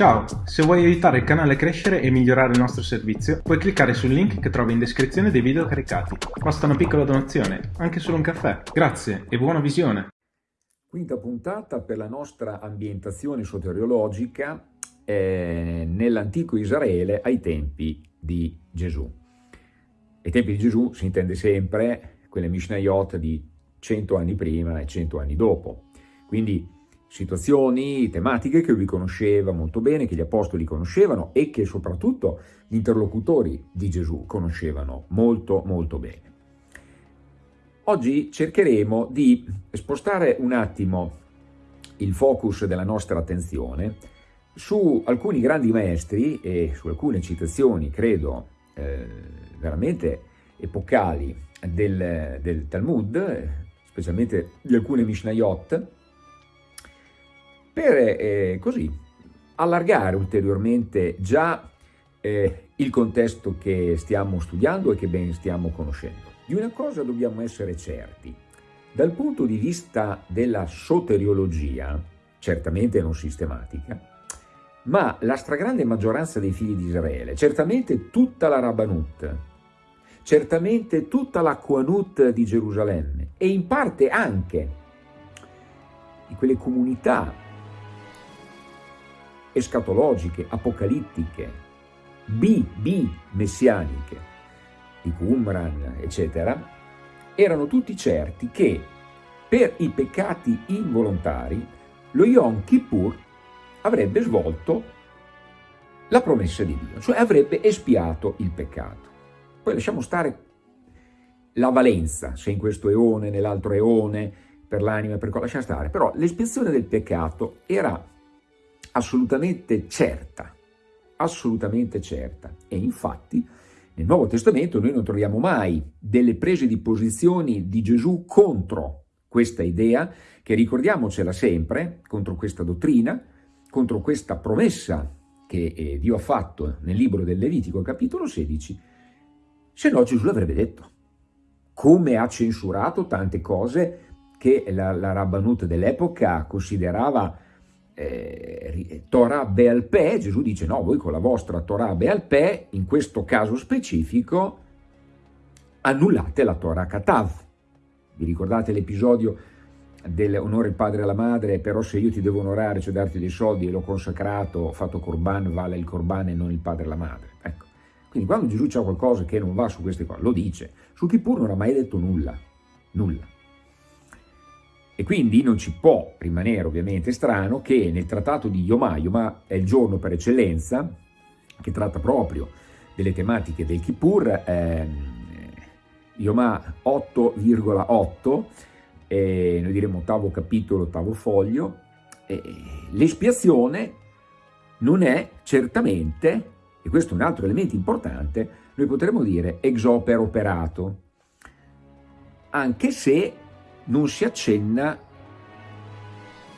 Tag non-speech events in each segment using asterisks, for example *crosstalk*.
Ciao, se vuoi aiutare il canale a crescere e migliorare il nostro servizio, puoi cliccare sul link che trovi in descrizione dei video caricati. Basta una piccola donazione, anche solo un caffè. Grazie e buona visione! Quinta puntata per la nostra ambientazione soteriologica eh, nell'antico Israele ai tempi di Gesù. Ai tempi di Gesù si intende sempre quelle Mishnayot di 100 anni prima e 100 anni dopo. Quindi situazioni, tematiche che lui conosceva molto bene, che gli apostoli conoscevano e che soprattutto gli interlocutori di Gesù conoscevano molto molto bene. Oggi cercheremo di spostare un attimo il focus della nostra attenzione su alcuni grandi maestri e su alcune citazioni, credo, eh, veramente epocali del, del Talmud, specialmente di alcune Mishnayot, per eh, così allargare ulteriormente già eh, il contesto che stiamo studiando e che ben stiamo conoscendo. Di una cosa dobbiamo essere certi, dal punto di vista della soteriologia, certamente non sistematica, ma la stragrande maggioranza dei figli di Israele, certamente tutta la Rabbanut, certamente tutta la Quanut di Gerusalemme e in parte anche di quelle comunità escatologiche, apocalittiche, B, B messianiche, di Qumran, eccetera, erano tutti certi che per i peccati involontari lo Yom Kippur avrebbe svolto la promessa di Dio, cioè avrebbe espiato il peccato. Poi lasciamo stare la valenza, se in questo eone, nell'altro eone, per l'anima, per cosa lasciamo stare, però l'espiazione del peccato era assolutamente certa, assolutamente certa. E infatti nel Nuovo Testamento noi non troviamo mai delle prese di posizioni di Gesù contro questa idea, che ricordiamocela sempre, contro questa dottrina, contro questa promessa che eh, Dio ha fatto nel libro del Levitico, capitolo 16, se no Gesù l'avrebbe detto. Come ha censurato tante cose che la, la dell'epoca considerava eh, Torah Bealpè, Gesù dice no, voi con la vostra Torah Bealpè, in questo caso specifico, annullate la Torah Katav. Vi ricordate l'episodio dell'onore il padre alla madre, però se io ti devo onorare, cioè darti dei soldi e l'ho consacrato, ho fatto corban, vale il corban e non il padre e la madre. Ecco. Quindi quando Gesù c'è qualcosa che non va su queste cose, lo dice. Su Kippur non ha mai detto nulla, nulla. E quindi non ci può rimanere ovviamente strano che nel trattato di Yomà, Yomà è il giorno per eccellenza, che tratta proprio delle tematiche del Kippur, eh, Yomà 8,8, eh, noi diremo ottavo capitolo, ottavo foglio, eh, l'espiazione non è certamente, e questo è un altro elemento importante, noi potremmo dire ex opera operato, anche se non si accenna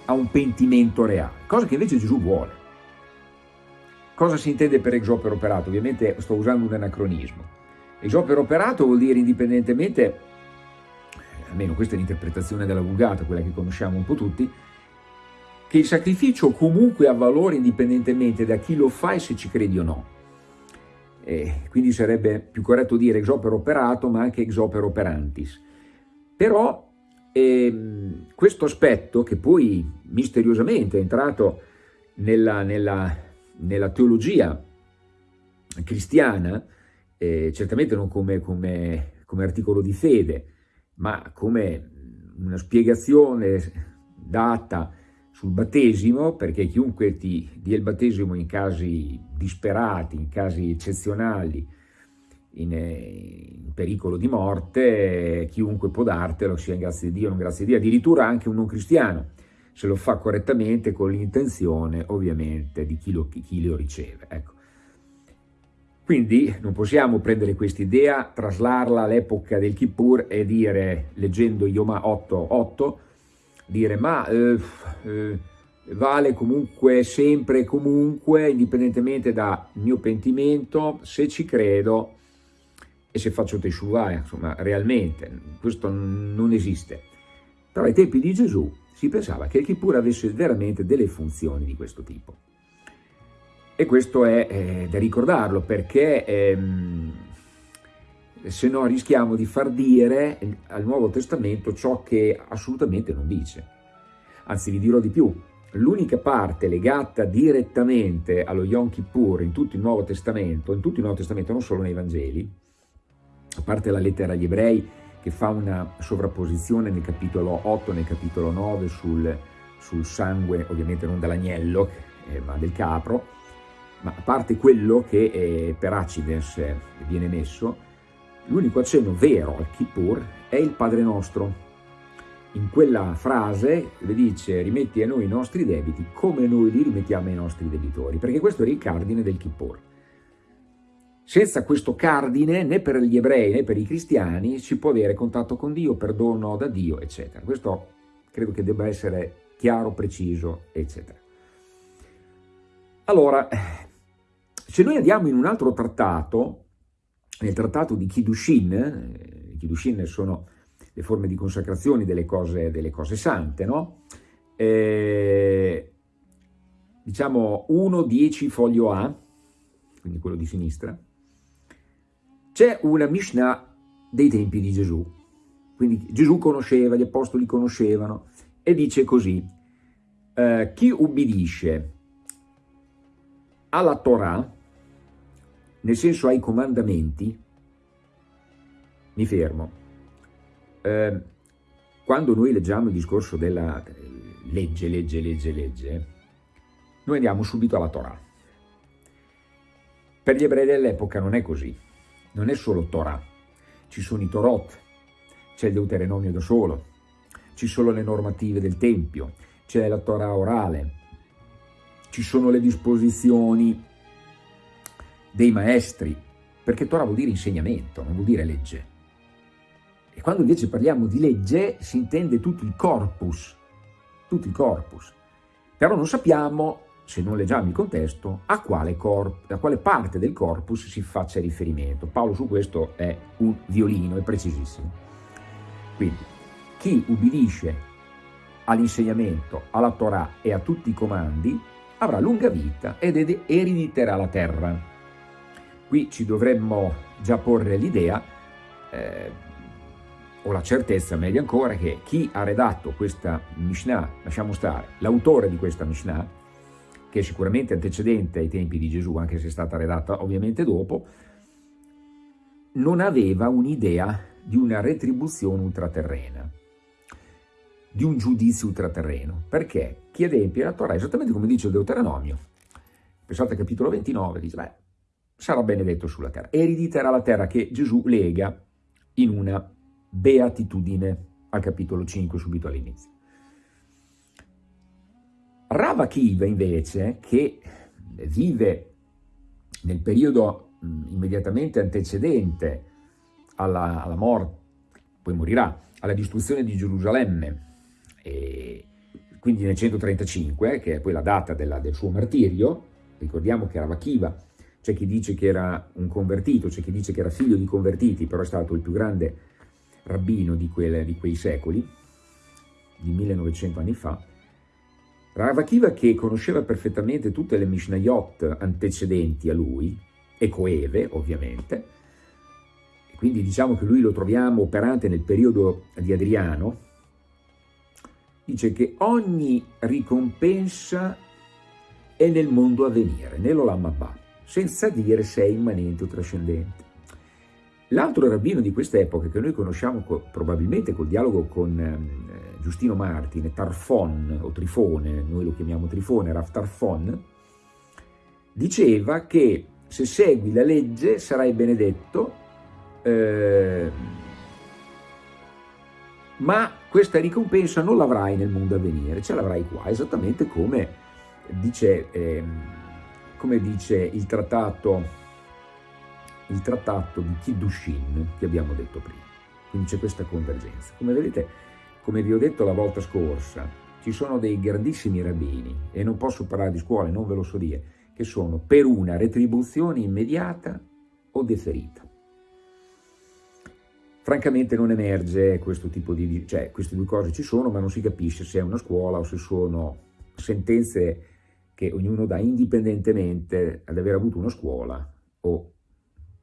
a un pentimento reale, cosa che invece Gesù vuole. Cosa si intende per exopero operato? Ovviamente sto usando un anacronismo. Exopero operato vuol dire indipendentemente, almeno questa è l'interpretazione della Vulgata, quella che conosciamo un po' tutti, che il sacrificio comunque ha valore indipendentemente da chi lo fa e se ci credi o no. E quindi sarebbe più corretto dire exopero operato, ma anche exopero operantis. Però e ehm, questo aspetto che poi misteriosamente è entrato nella, nella, nella teologia cristiana, eh, certamente non come, come, come articolo di fede, ma come una spiegazione data sul battesimo, perché chiunque ti dia il battesimo in casi disperati, in casi eccezionali, in, in, pericolo di morte, chiunque può dartelo, sia in grazia di Dio o non grazia di Dio, addirittura anche un non cristiano, se lo fa correttamente con l'intenzione ovviamente di chi lo, chi lo riceve. Ecco. Quindi non possiamo prendere questa idea, traslarla all'epoca del Kippur e dire, leggendo Yoma 8.8, dire ma eh, eh, vale comunque sempre e comunque, indipendentemente dal mio pentimento, se ci credo, e se faccio Teshuvah, insomma, realmente, questo non esiste. Però ai tempi di Gesù si pensava che il Kippur avesse veramente delle funzioni di questo tipo. E questo è eh, da ricordarlo perché ehm, se no rischiamo di far dire al Nuovo Testamento ciò che assolutamente non dice. Anzi, vi dirò di più, l'unica parte legata direttamente allo Yom Kippur in tutto il Nuovo Testamento, in tutto il Nuovo Testamento, non solo nei Vangeli, a parte la lettera agli ebrei che fa una sovrapposizione nel capitolo 8 e nel capitolo 9 sul, sul sangue, ovviamente non dell'agnello, eh, ma del capro, ma a parte quello che eh, per Acides eh, viene messo, l'unico accenno vero al Kippur è il Padre Nostro. In quella frase le dice rimetti a noi i nostri debiti come noi li rimettiamo ai nostri debitori, perché questo era il cardine del Kippur. Senza questo cardine né per gli ebrei né per i cristiani si può avere contatto con Dio, perdono da Dio, eccetera. Questo credo che debba essere chiaro, preciso, eccetera. Allora, se noi andiamo in un altro trattato, nel trattato di Kiddushin, eh, Kiddushin sono le forme di consacrazione delle cose, delle cose sante, no? Eh, diciamo 1-10 foglio A, quindi quello di sinistra, c'è una Mishnah dei tempi di Gesù, quindi Gesù conosceva, gli apostoli conoscevano, e dice così, eh, chi ubbidisce alla Torah, nel senso ai comandamenti, mi fermo. Eh, quando noi leggiamo il discorso della legge, legge, legge, legge, noi andiamo subito alla Torah. Per gli ebrei dell'epoca non è così, non è solo Torah, ci sono i Torot, c'è il Deuteronomio da solo, ci sono le normative del Tempio, c'è la Torah orale, ci sono le disposizioni dei maestri, perché Torah vuol dire insegnamento, non vuol dire legge. E quando invece parliamo di legge si intende tutto il corpus, tutto il corpus. Però non sappiamo, se non leggiamo il contesto, a quale, a quale parte del corpus si faccia riferimento. Paolo su questo è un violino, è precisissimo. Quindi, chi ubbidisce all'insegnamento, alla Torah e a tutti i comandi, avrà lunga vita ed erediterà la terra qui ci dovremmo già porre l'idea, eh, o la certezza meglio ancora, che chi ha redatto questa Mishnah, lasciamo stare, l'autore di questa Mishnah, che è sicuramente antecedente ai tempi di Gesù, anche se è stata redatta ovviamente dopo, non aveva un'idea di una retribuzione ultraterrena, di un giudizio ultraterreno. Perché? Chi adempie la Torah, esattamente come dice il Deuteronomio, pensate al capitolo 29, dice, beh, sarà benedetto sulla terra. Erediterà la terra che Gesù lega in una beatitudine al capitolo 5 subito all'inizio. Rava Kiva invece, che vive nel periodo immediatamente antecedente alla, alla morte, poi morirà, alla distruzione di Gerusalemme, quindi nel 135, che è poi la data della, del suo martirio, ricordiamo che Rava Kiva c'è chi dice che era un convertito, c'è chi dice che era figlio di convertiti, però è stato il più grande rabbino di, quelle, di quei secoli, di 1900 anni fa. Ravakiva che conosceva perfettamente tutte le Mishnayot antecedenti a lui, e coeve ovviamente, quindi diciamo che lui lo troviamo operante nel periodo di Adriano, dice che ogni ricompensa è nel mondo a venire, nell'Olam Abba senza dire se è immanente o trascendente. L'altro rabbino di quest'epoca, che noi conosciamo co probabilmente col dialogo con eh, Giustino Martine, Tarfon o Trifone, noi lo chiamiamo Trifone, Rav Tarfon, diceva che se segui la legge sarai benedetto, eh, ma questa ricompensa non l'avrai nel mondo a venire, ce l'avrai qua, esattamente come dice... Eh, come dice il trattato, il trattato di Kiddushin che abbiamo detto prima. Quindi c'è questa convergenza. Come vedete, come vi ho detto la volta scorsa, ci sono dei grandissimi rabbini, e non posso parlare di scuole, non ve lo so dire, che sono per una retribuzione immediata o deferita. Francamente non emerge questo tipo di... cioè queste due cose ci sono, ma non si capisce se è una scuola o se sono sentenze che ognuno dà indipendentemente ad aver avuto una scuola o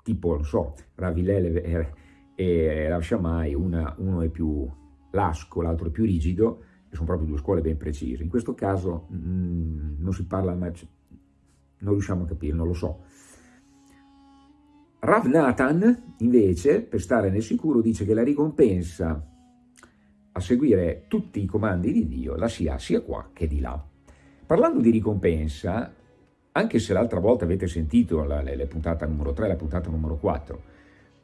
tipo, non so, Ravilele e, e Rav Shammai, una, uno è più lasco, l'altro più rigido, e sono proprio due scuole ben precise. In questo caso mh, mm, non si parla mai, non riusciamo a capire, non lo so. Rav Nathan, invece, per stare nel sicuro, dice che la ricompensa a seguire tutti i comandi di Dio la si ha sia qua che di là. Parlando di ricompensa, anche se l'altra volta avete sentito la, la, la puntata numero 3 e la puntata numero 4,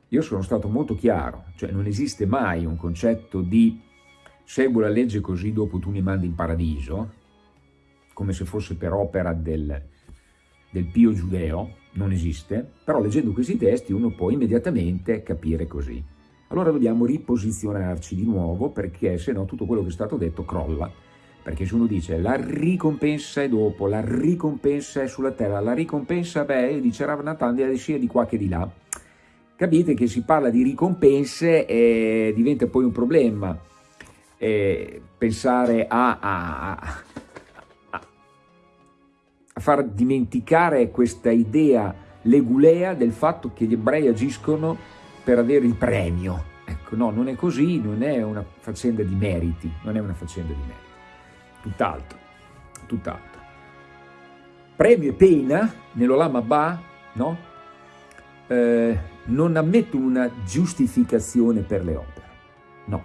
io sono stato molto chiaro, cioè non esiste mai un concetto di seguo la legge così dopo tu mi mandi in paradiso, come se fosse per opera del, del pio giudeo, non esiste, però leggendo questi testi uno può immediatamente capire così. Allora dobbiamo riposizionarci di nuovo perché se no tutto quello che è stato detto crolla. Perché se uno dice la ricompensa è dopo, la ricompensa è sulla terra, la ricompensa, beh, dice Rav sia di qua che di là. Capite che si parla di ricompense e diventa poi un problema eh, pensare a, a, a, a far dimenticare questa idea legulea del fatto che gli ebrei agiscono per avere il premio. Ecco, no, non è così, non è una faccenda di meriti, non è una faccenda di meriti, tutt'altro, tutt'altro. Premio e pena nell'Olam Abba, no? Eh, non ammettono una giustificazione per le opere, no,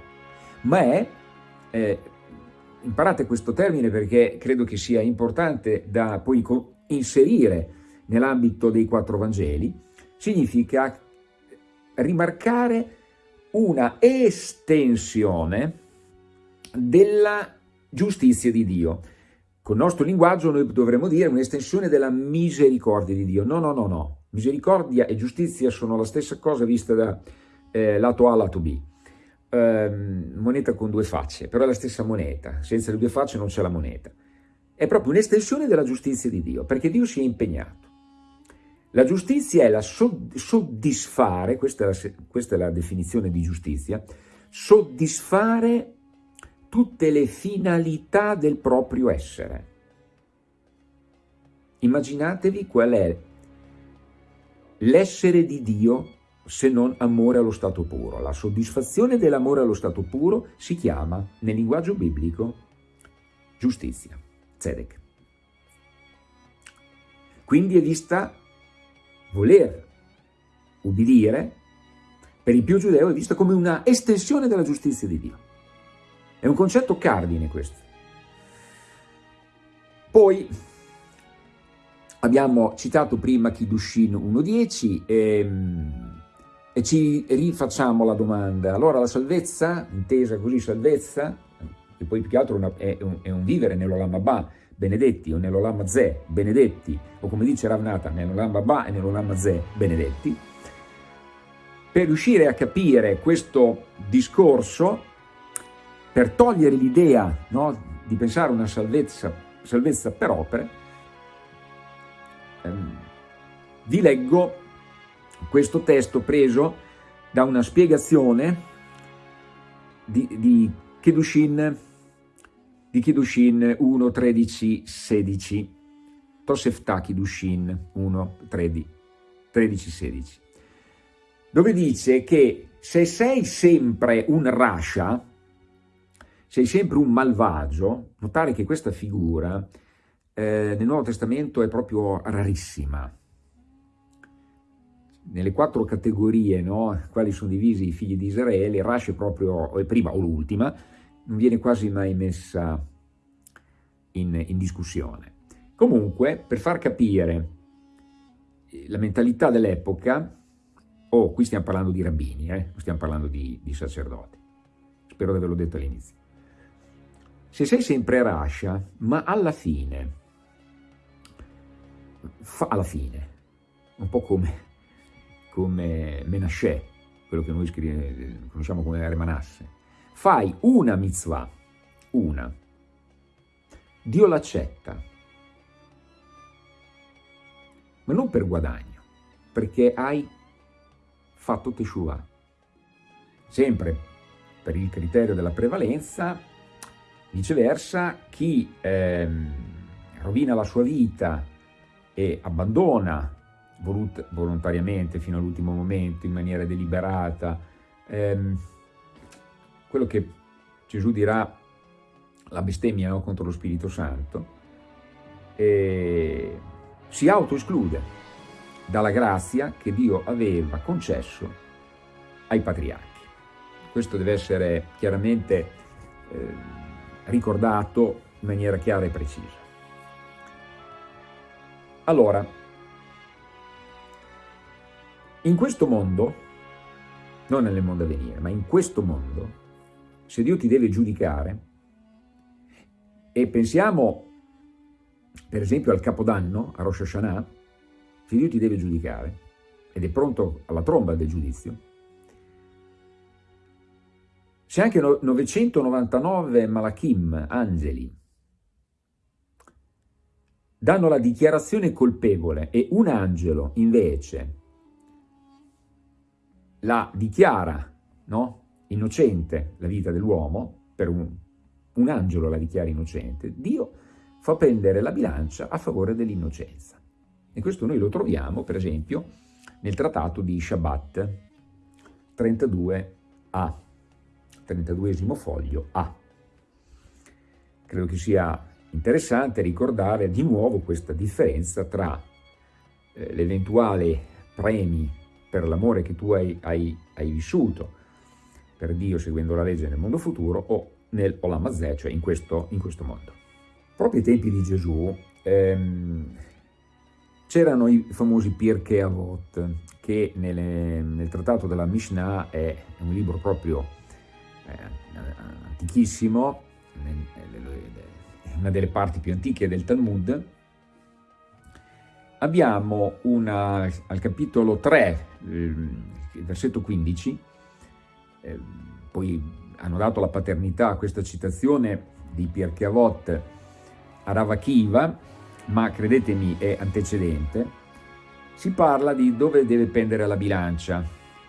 ma è eh, imparate questo termine perché credo che sia importante da poi inserire nell'ambito dei quattro Vangeli, significa rimarcare una estensione della giustizia di Dio. Con il nostro linguaggio noi dovremmo dire un'estensione della misericordia di Dio. No, no, no, no. Misericordia e giustizia sono la stessa cosa vista da eh, lato A, lato B ehm, moneta con due facce, però è la stessa moneta, senza le due facce non c'è la moneta. È proprio un'estensione della giustizia di Dio, perché Dio si è impegnato. La giustizia è la soddisfare, questa è la, questa è la definizione di giustizia, soddisfare tutte le finalità del proprio essere. Immaginatevi qual è l'essere di Dio se non amore allo stato puro. La soddisfazione dell'amore allo stato puro si chiama, nel linguaggio biblico, giustizia, tzedek. Quindi è vista voler ubbidire, per il più giudeo è vista come una estensione della giustizia di Dio. È un concetto cardine questo. Poi abbiamo citato prima Kiddushin 1.10 e ehm, e ci rifacciamo la domanda, allora la salvezza, intesa così salvezza, che poi più che altro è un, è un vivere nell'Olam Abba, benedetti, o nell'Olam Ze, benedetti, o come dice Ravnata, nell'Olam Abba e nell'Olam Ze, benedetti, per riuscire a capire questo discorso, per togliere l'idea no, di pensare a una salvezza, salvezza per opere, vi leggo questo testo preso da una spiegazione di, di Kedushin, di Kedushin 1, 13, 16, Tosefta Kedushin 1, 13, 13, 16, dove dice che se sei sempre un rasha, sei sempre un malvagio, notare che questa figura eh, nel Nuovo Testamento è proprio rarissima, nelle quattro categorie, no, quali sono divisi i figli di Israele, Rash è proprio è prima o l'ultima, non viene quasi mai messa in, in, discussione. Comunque, per far capire la mentalità dell'epoca, oh, qui stiamo parlando di rabbini, eh, non stiamo parlando di, di sacerdoti, spero di averlo detto all'inizio. Se sei sempre Rasha, ma alla fine, fa, alla fine, un po' come come Menashe, quello che noi scrive, conosciamo come Remanasse, fai una mitzvah, una, Dio l'accetta, ma non per guadagno, perché hai fatto Teshuvah. Sempre per il criterio della prevalenza, viceversa, chi ehm, rovina la sua vita e abbandona volontariamente fino all'ultimo momento, in maniera deliberata, ehm, quello che Gesù dirà la bestemmia no, contro lo Spirito Santo, e si autoesclude dalla grazia che Dio aveva concesso ai patriarchi. Questo deve essere chiaramente eh, ricordato in maniera chiara e precisa. Allora, in questo mondo, non nel mondo a venire, ma in questo mondo, se Dio ti deve giudicare, e pensiamo per esempio al Capodanno, a Rosh Hashanah, se Dio ti deve giudicare ed è pronto alla tromba del giudizio, se anche 999 malachim, angeli, danno la dichiarazione colpevole e un angelo invece la dichiara no? innocente la vita dell'uomo, per un, un angelo la dichiara innocente, Dio fa pendere la bilancia a favore dell'innocenza. E questo noi lo troviamo, per esempio, nel trattato di Shabbat 32a, 32 foglio A. Credo che sia interessante ricordare di nuovo questa differenza tra eh, l'eventuale premi per l'amore che tu hai, hai, hai, vissuto per Dio seguendo la legge nel mondo futuro o nel Olam Hazeh, cioè in questo, in questo mondo. Proprio ai tempi di Gesù ehm, c'erano i famosi Pirkei Avot, che nelle, nel trattato della Mishnah è un libro proprio eh, antichissimo, è una delle parti più antiche del Talmud, abbiamo una, al capitolo 3, il versetto 15, eh, poi hanno dato la paternità a questa citazione di Pirkei Avot a Ravakiva, ma credetemi è antecedente, si parla di dove deve pendere la bilancia,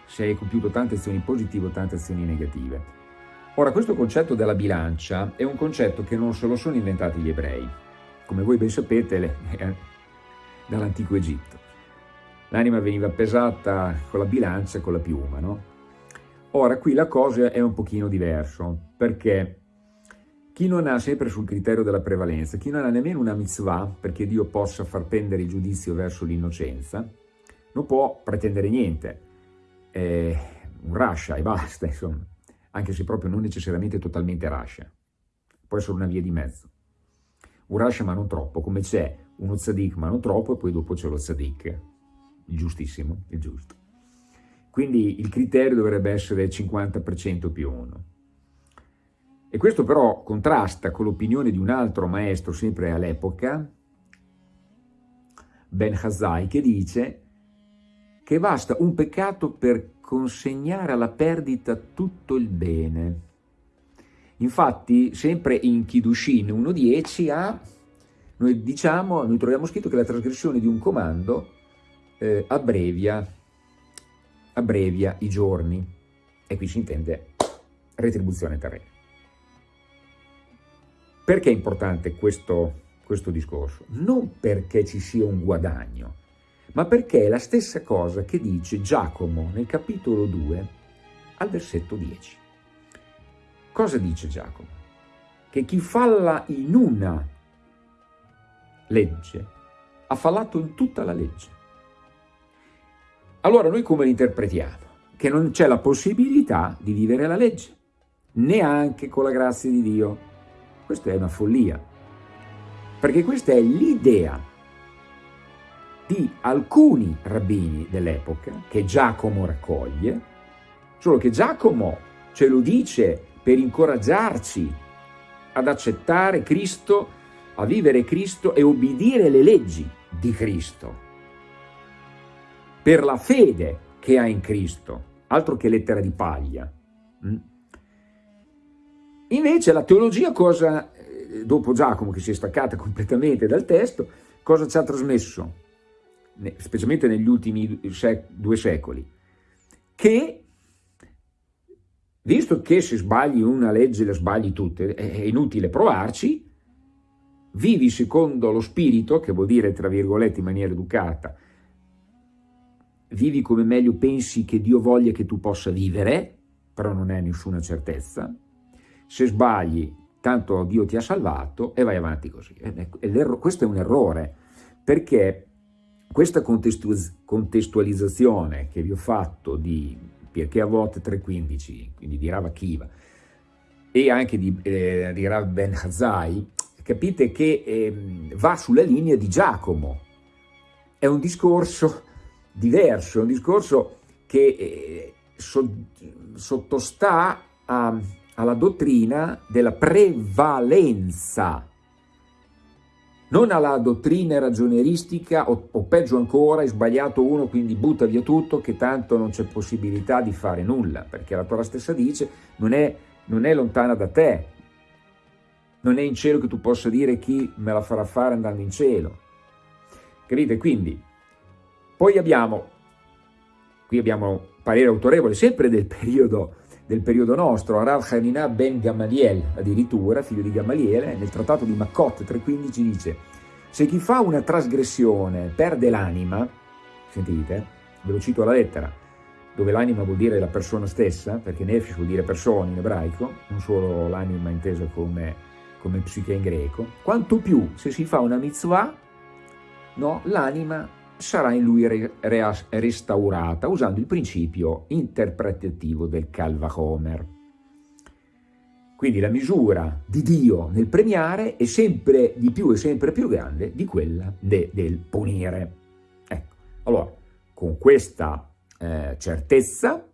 se hai compiuto tante azioni positive o tante azioni negative. Ora, questo concetto della bilancia è un concetto che non se lo sono inventati gli ebrei, come voi ben sapete, dall'antico Egitto. L'anima veniva pesata con la bilancia e con la piuma, no? Ora, qui la cosa è un pochino diverso, perché chi non ha sempre sul criterio della prevalenza, chi non ha nemmeno una mitzvah perché Dio possa far pendere il giudizio verso l'innocenza, non può pretendere niente, è un rascia e basta, insomma, anche se proprio non necessariamente totalmente rascia, può essere una via di mezzo. Un rascia ma non troppo, come c'è uno tzadik ma non troppo e poi dopo c'è lo tzadik, il giustissimo, il giusto. Quindi il criterio dovrebbe essere 50% più 1. E questo però contrasta con l'opinione di un altro maestro, sempre all'epoca, Ben Hazai, che dice che basta un peccato per consegnare alla perdita tutto il bene. Infatti, sempre in Kiddushin 1.10 a noi diciamo, noi troviamo scritto che la trasgressione di un comando eh, abbrevia, abbrevia i giorni. E qui si intende retribuzione terrena. Perché è importante questo, questo discorso? Non perché ci sia un guadagno, ma perché è la stessa cosa che dice Giacomo nel capitolo 2 al versetto 10. Cosa dice Giacomo? Che chi falla in una legge ha fallato in tutta la legge. Allora noi come l'interpretiamo? Che non c'è la possibilità di vivere la legge, neanche con la grazia di Dio. Questa è una follia, perché questa è l'idea di alcuni rabbini dell'epoca che Giacomo raccoglie, solo che Giacomo ce lo dice per incoraggiarci ad accettare Cristo, a vivere Cristo e obbedire le leggi di Cristo, per la fede che ha in Cristo, altro che lettera di paglia. Mm? Invece la teologia cosa, eh, dopo Giacomo che si è staccata *laughs* completamente dal testo, cosa ci ha trasmesso? Specialmente negli ultimi due secoli. Che, visto che se sbagli una legge le sbagli tutte, è inutile provarci, vivi secondo lo spirito, che vuol dire, tra virgolette, in maniera educata, vivi come meglio pensi che Dio voglia che tu possa vivere, però non è nessuna certezza, se sbagli, tanto Dio ti ha salvato e vai avanti così. Questo è un errore, perché questa contestualizzazione che vi ho fatto di perché a volte 3.15, quindi di Rav Akiva, e anche di, eh, di Rav Ben Hazai, capite che eh, va sulla linea di Giacomo. È un discorso diverso, è un discorso che eh, so, sottostà a, alla dottrina della prevalenza, non alla dottrina ragioneristica o, o peggio ancora, è sbagliato uno quindi butta via tutto che tanto non c'è possibilità di fare nulla, perché la Torah stessa dice non è, non è lontana da te, non è in cielo che tu possa dire chi me la farà fare andando in cielo. Capite? Quindi, poi abbiamo, qui abbiamo parere autorevole, sempre del *laughs* periodo, del periodo nostro, Rav Hanina ben Gamaliel, addirittura, figlio di Gamaliele, nel trattato di Maccot 3.15 dice se chi fa una trasgressione perde l'anima, sentite, ve lo cito alla lettera, dove l'anima vuol dire la persona stessa, perché nefesh vuol dire persona in ebraico, non solo l'anima intesa come come psiche in greco, quanto più se si fa una mitzvah, no, l'anima sarà in lui re, re, restaurata, usando il principio interpretativo del Calva Homer. Quindi la misura di Dio nel premiare è sempre di più e sempre più grande di quella de, del punire. Ecco, allora, con questa eh, certezza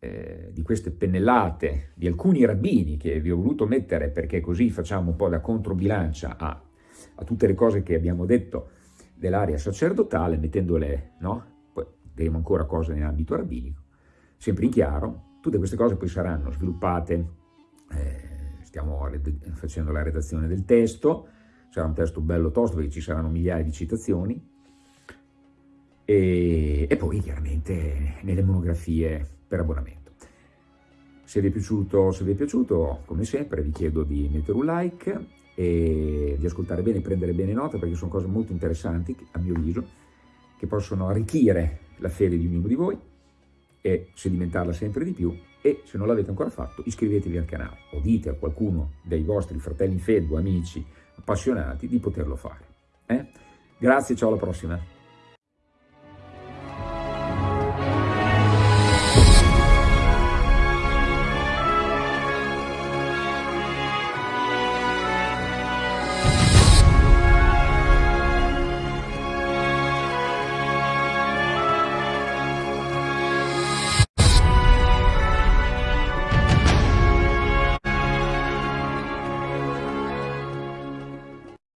eh, di queste pennellate di alcuni rabbini che vi ho voluto mettere perché così facciamo un po' da controbilancia a, a tutte le cose che abbiamo detto dell'area sacerdotale, mettendole, no? Poi vedremo ancora cose in ambito rabbinico, sempre in chiaro, tutte queste cose poi saranno sviluppate, eh, stiamo facendo la redazione del testo, sarà un testo bello tosto perché ci saranno migliaia di citazioni, e, e poi chiaramente nelle monografie per abbonamento. Se vi, piaciuto, se vi è piaciuto, come sempre, vi chiedo di mettere un like e di ascoltare bene prendere bene nota perché sono cose molto interessanti, a mio avviso, che possono arricchire la fede di ognuno di voi e sedimentarla sempre di più e se non l'avete ancora fatto iscrivetevi al canale o dite a qualcuno dei vostri fratelli in fede amici appassionati di poterlo fare. Eh? Grazie, ciao alla prossima!